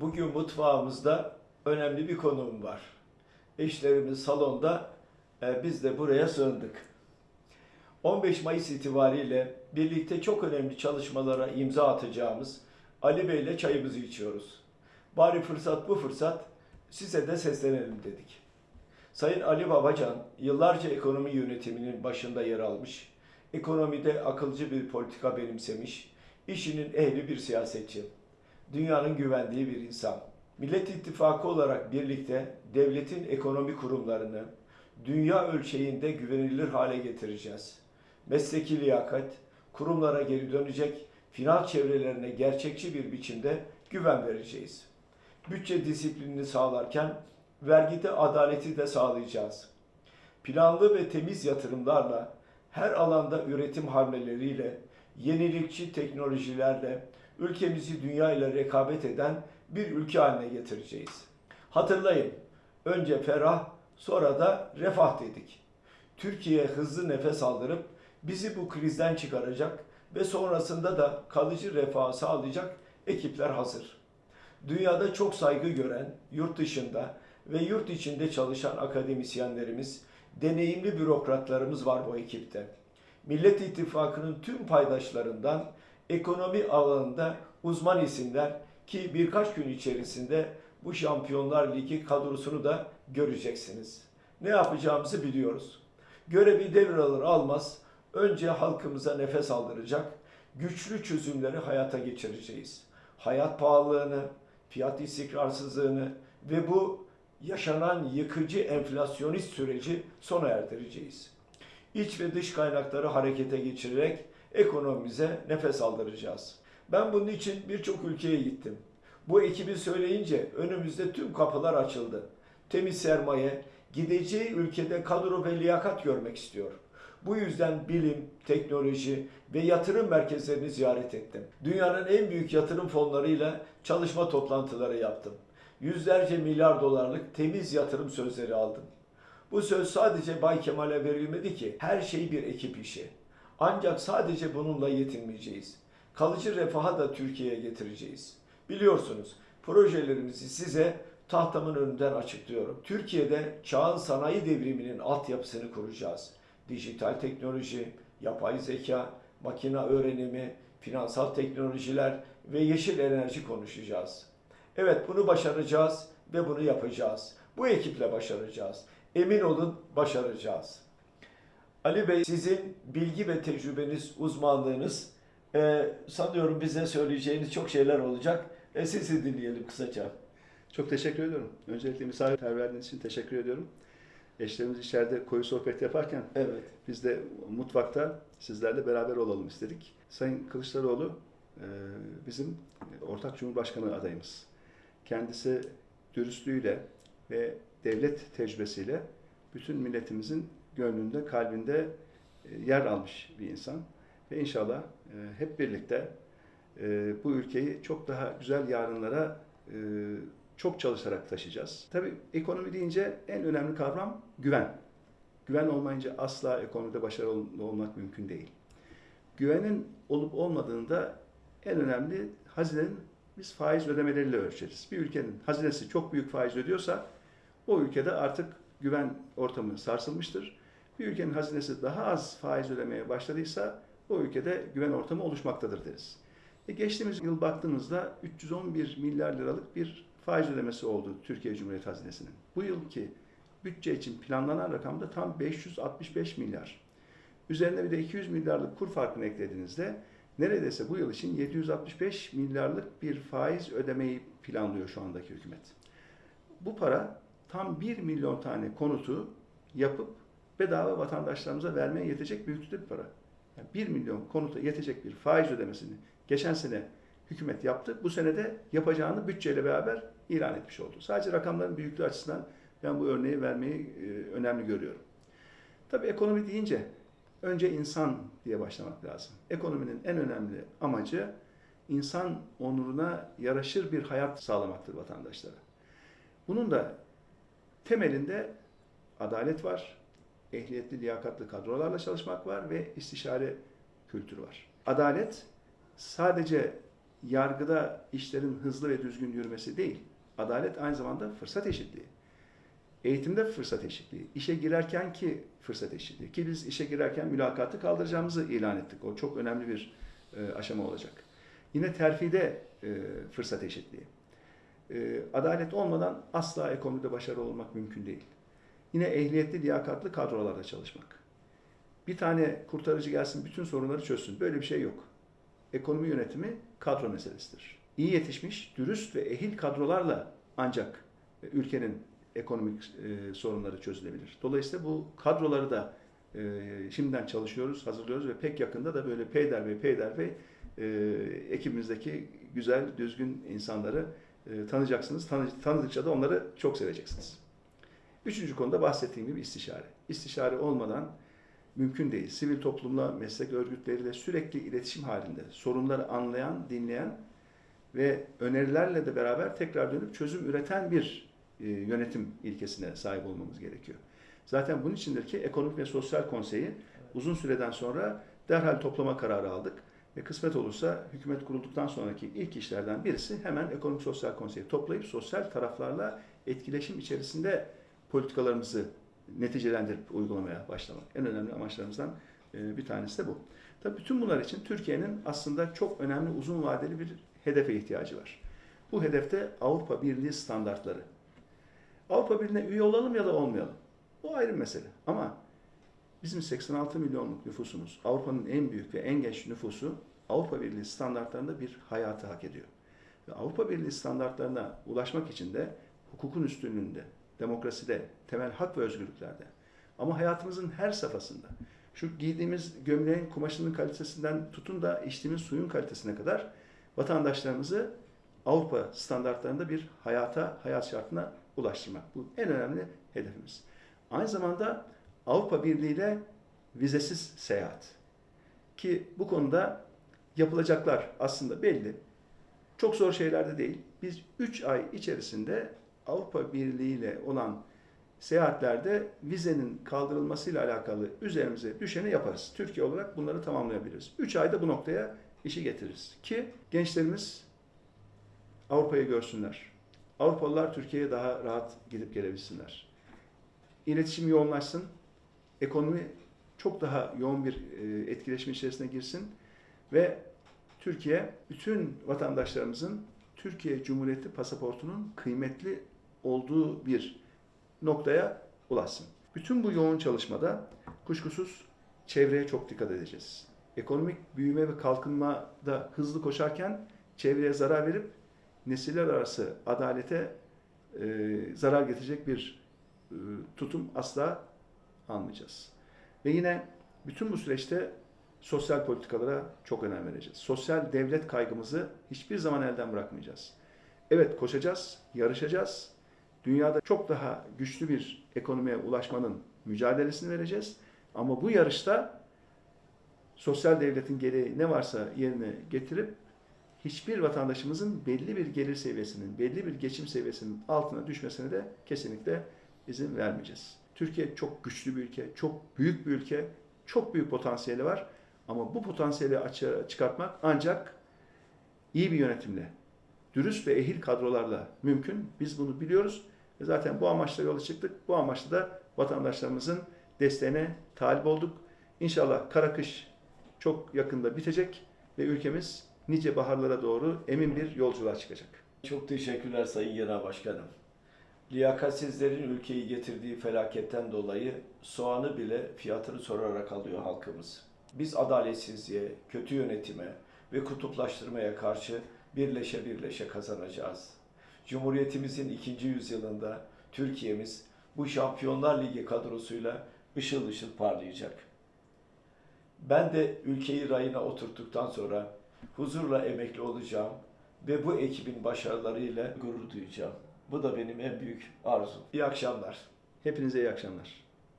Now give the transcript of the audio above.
Bugün mutfağımızda önemli bir konuğum var. Eşlerimiz salonda, e, biz de buraya sığındık. 15 Mayıs itibariyle birlikte çok önemli çalışmalara imza atacağımız Ali Bey ile çayımızı içiyoruz. Bari fırsat bu fırsat size de seslenelim dedik. Sayın Ali Babacan yıllarca ekonomi yönetiminin başında yer almış, ekonomide akılcı bir politika benimsemiş, işinin ehli bir siyasetçi, dünyanın güvendiği bir insan. Millet İttifakı olarak birlikte devletin ekonomi kurumlarını dünya ölçeğinde güvenilir hale getireceğiz. Mesleki liyakat, kurumlara geri dönecek, finans çevrelerine gerçekçi bir biçimde güven vereceğiz. Bütçe disiplinini sağlarken vergide adaleti de sağlayacağız. Planlı ve temiz yatırımlarla, her alanda üretim hamleleriyle, yenilikçi teknolojilerle ülkemizi dünya ile rekabet eden bir ülke haline getireceğiz. Hatırlayın, önce ferah, sonra da refah dedik. Türkiye hızlı nefes aldırıp bizi bu krizden çıkaracak ve sonrasında da kalıcı refah sağlayacak ekipler hazır. Dünyada çok saygı gören, yurt dışında ve yurt içinde çalışan akademisyenlerimiz, deneyimli bürokratlarımız var bu ekipte. Millet İttifakı'nın tüm paydaşlarından ekonomi alanında uzman isimler ki birkaç gün içerisinde bu Şampiyonlar Ligi kadrosunu da göreceksiniz. Ne yapacağımızı biliyoruz. Görevi devralır almaz önce halkımıza nefes aldıracak güçlü çözümleri hayata geçireceğiz. Hayat pahalılığını, fiyat istikrarsızlığını ve bu yaşanan yıkıcı enflasyonist süreci sona erdireceğiz. İç ve dış kaynakları harekete geçirerek ekonomimize nefes aldıracağız. Ben bunun için birçok ülkeye gittim. Bu ekibi söyleyince önümüzde tüm kapılar açıldı. Temiz sermaye, gideceği ülkede kadro ve liyakat görmek istiyor. Bu yüzden bilim, teknoloji ve yatırım merkezlerini ziyaret ettim. Dünyanın en büyük yatırım fonlarıyla çalışma toplantıları yaptım. Yüzlerce milyar dolarlık temiz yatırım sözleri aldım. Bu söz sadece Bay Kemal'e verilmedi ki her şey bir ekip işi. Ancak sadece bununla yetinmeyeceğiz. Kalıcı refaha da Türkiye'ye getireceğiz. Biliyorsunuz projelerimizi size tahtamın önünden açıklıyorum. Türkiye'de çağın sanayi devriminin altyapısını kuracağız. Dijital teknoloji, yapay zeka, makine öğrenimi, finansal teknolojiler ve yeşil enerji konuşacağız. Evet bunu başaracağız ve bunu yapacağız. Bu ekiple başaracağız. Emin olun başaracağız. Ali Bey sizin bilgi ve tecrübeniz, uzmanlığınız e, sanıyorum bize söyleyeceğiniz çok şeyler olacak. E, sizi dinleyelim kısaca. Çok teşekkür ediyorum. Öncelikle misafirperverliğiniz için teşekkür ediyorum. Eşlerimiz içeride koyu sohbet yaparken Evet. biz de mutfakta sizlerle beraber olalım istedik. Sayın Kılıçdaroğlu e, bizim ortak cumhurbaşkanı adayımız. Kendisi dürüstlüğüyle ve devlet tecrübesiyle bütün milletimizin gönlünde, kalbinde e, yer almış bir insan. Ve inşallah e, hep birlikte e, bu ülkeyi çok daha güzel yarınlara çok çalışarak taşıyacağız. Tabii ekonomi deyince en önemli kavram güven. Güven olmayınca asla ekonomide başarılı olmak mümkün değil. Güvenin olup olmadığında en önemli hazinenin biz faiz ödemeleriyle ölçeriz. Bir ülkenin hazinesi çok büyük faiz ödüyorsa o ülkede artık güven ortamı sarsılmıştır. Bir ülkenin hazinesi daha az faiz ödemeye başladıysa o ülkede güven ortamı oluşmaktadır deriz. E geçtiğimiz yıl baktığımızda 311 milyar liralık bir faiz ödemesi oldu Türkiye Cumhuriyeti Hazinesi'nin. Bu yılki bütçe için planlanan rakam da tam 565 milyar. Üzerine bir de 200 milyarlık kur farkını eklediğinizde neredeyse bu yıl için 765 milyarlık bir faiz ödemeyi planlıyor şu andaki hükümet. Bu para tam 1 milyon tane konutu yapıp bedava vatandaşlarımıza vermeye yetecek büyüklükte bir para. Yani 1 milyon konuta yetecek bir faiz ödemesini geçen sene hükümet yaptı. Bu sene de yapacağını bütçeyle beraber ilan etmiş oldu. Sadece rakamların büyüklüğü açısından ben bu örneği vermeyi e, önemli görüyorum. Tabii ekonomi deyince önce insan diye başlamak lazım. Ekonominin en önemli amacı insan onuruna yaraşır bir hayat sağlamaktır vatandaşlara. Bunun da temelinde adalet var, ehliyetli, liyakatlı kadrolarla çalışmak var ve istişare kültürü var. Adalet sadece yargıda işlerin hızlı ve düzgün yürümesi değil. Adalet aynı zamanda fırsat eşitliği. Eğitimde fırsat eşitliği, işe girerken ki fırsat eşitliği. Ki biz işe girerken mülakatı kaldıracağımızı ilan ettik. O çok önemli bir e, aşama olacak. Yine terfide e, fırsat eşitliği. E, adalet olmadan asla ekonomide başarılı olmak mümkün değil. Yine ehliyetli, liyakatlı kadrolarda çalışmak. Bir tane kurtarıcı gelsin bütün sorunları çözsün. Böyle bir şey yok. Ekonomi yönetimi kadro meselesidir. İyi yetişmiş, dürüst ve ehil kadrolarla ancak e, ülkenin ekonomik e, sorunları çözülebilir. Dolayısıyla bu kadroları da e, şimdiden çalışıyoruz, hazırlıyoruz ve pek yakında da böyle peyder ve peyder ve ekibimizdeki güzel, düzgün insanları e, tanıyacaksınız. Tanı, tanıdıkça da onları çok seveceksiniz. Üçüncü konuda bahsettiğim gibi istişare. İstişare olmadan mümkün değil. Sivil toplumla, meslek örgütleriyle sürekli iletişim halinde sorunları anlayan, dinleyen ve önerilerle de beraber tekrar dönüp çözüm üreten bir e, yönetim ilkesine sahip olmamız gerekiyor. Zaten bunun içindir ki Ekonomik ve Sosyal Konseyi uzun süreden sonra derhal toplama kararı aldık. Ve kısmet olursa hükümet kurulduktan sonraki ilk işlerden birisi hemen Ekonomik Sosyal Konseyi toplayıp sosyal taraflarla etkileşim içerisinde politikalarımızı neticelendirip uygulamaya başlamak. En önemli amaçlarımızdan e, bir tanesi de bu. Tabii bütün bunlar için Türkiye'nin aslında çok önemli uzun vadeli bir hedefe ihtiyacı var. Bu hedefte Avrupa Birliği standartları. Avrupa Birliği'ne üye olalım ya da olmayalım. Bu ayrı bir mesele. Ama bizim 86 milyonluk nüfusumuz, Avrupa'nın en büyük ve en genç nüfusu Avrupa Birliği standartlarında bir hayatı hak ediyor. Ve Avrupa Birliği standartlarına ulaşmak için de hukukun üstünlüğünde, demokraside, temel hak ve özgürlüklerde ama hayatımızın her safhasında şu giydiğimiz gömleğin kumaşının kalitesinden tutun da içtiğimiz suyun kalitesine kadar vatandaşlarımızı Avrupa standartlarında bir hayata, hayat şartına ulaştırmak. Bu en önemli hedefimiz. Aynı zamanda Avrupa Birliği ile vizesiz seyahat. Ki bu konuda yapılacaklar aslında belli. Çok zor şeyler de değil. Biz 3 ay içerisinde Avrupa Birliği ile olan seyahatlerde vizenin kaldırılmasıyla alakalı üzerimize düşeni yaparız. Türkiye olarak bunları tamamlayabiliriz. 3 ayda bu noktaya işi getiririz. Ki gençlerimiz Avrupa'yı görsünler. Avrupalılar Türkiye'ye daha rahat gidip gelebilsinler. İletişim yoğunlaşsın. Ekonomi çok daha yoğun bir e, etkileşim içerisine girsin ve Türkiye bütün vatandaşlarımızın Türkiye Cumhuriyeti pasaportunun kıymetli olduğu bir noktaya ulaşsın. Bütün bu yoğun çalışmada kuşkusuz çevreye çok dikkat edeceğiz. Ekonomik büyüme ve kalkınmada hızlı koşarken çevreye zarar verip nesiller arası adalete e, zarar getirecek bir e, tutum asla almayacağız. Ve yine bütün bu süreçte sosyal politikalara çok önem vereceğiz. Sosyal devlet kaygımızı hiçbir zaman elden bırakmayacağız. Evet koşacağız, yarışacağız. Dünyada çok daha güçlü bir ekonomiye ulaşmanın mücadelesini vereceğiz. Ama bu yarışta sosyal devletin gereği ne varsa yerine getirip hiçbir vatandaşımızın belli bir gelir seviyesinin, belli bir geçim seviyesinin altına düşmesine de kesinlikle izin vermeyeceğiz. Türkiye çok güçlü bir ülke, çok büyük bir ülke, çok büyük potansiyeli var. Ama bu potansiyeli açığa çıkartmak ancak iyi bir yönetimle, dürüst ve ehil kadrolarla mümkün. Biz bunu biliyoruz ve zaten bu amaçla yola çıktık. Bu amaçla da vatandaşlarımızın desteğine talip olduk. İnşallah kara kış çok yakında bitecek ve ülkemiz nice baharlara doğru emin bir yolculuğa çıkacak. Çok teşekkürler Sayın Genel Başkanım. Liyakatsizlerin ülkeyi getirdiği felaketten dolayı soğanı bile fiyatını sorarak alıyor halkımız. Biz adaletsizliğe, kötü yönetime ve kutuplaştırmaya karşı birleşe birleşe kazanacağız. Cumhuriyetimizin ikinci yüzyılında Türkiye'miz bu Şampiyonlar Ligi kadrosuyla ışıl ışıl parlayacak. Ben de ülkeyi rayına oturttuktan sonra huzurla emekli olacağım ve bu ekibin başarılarıyla gurur duyacağım. Bu da benim en büyük arzum. İyi akşamlar. Hepinize iyi akşamlar.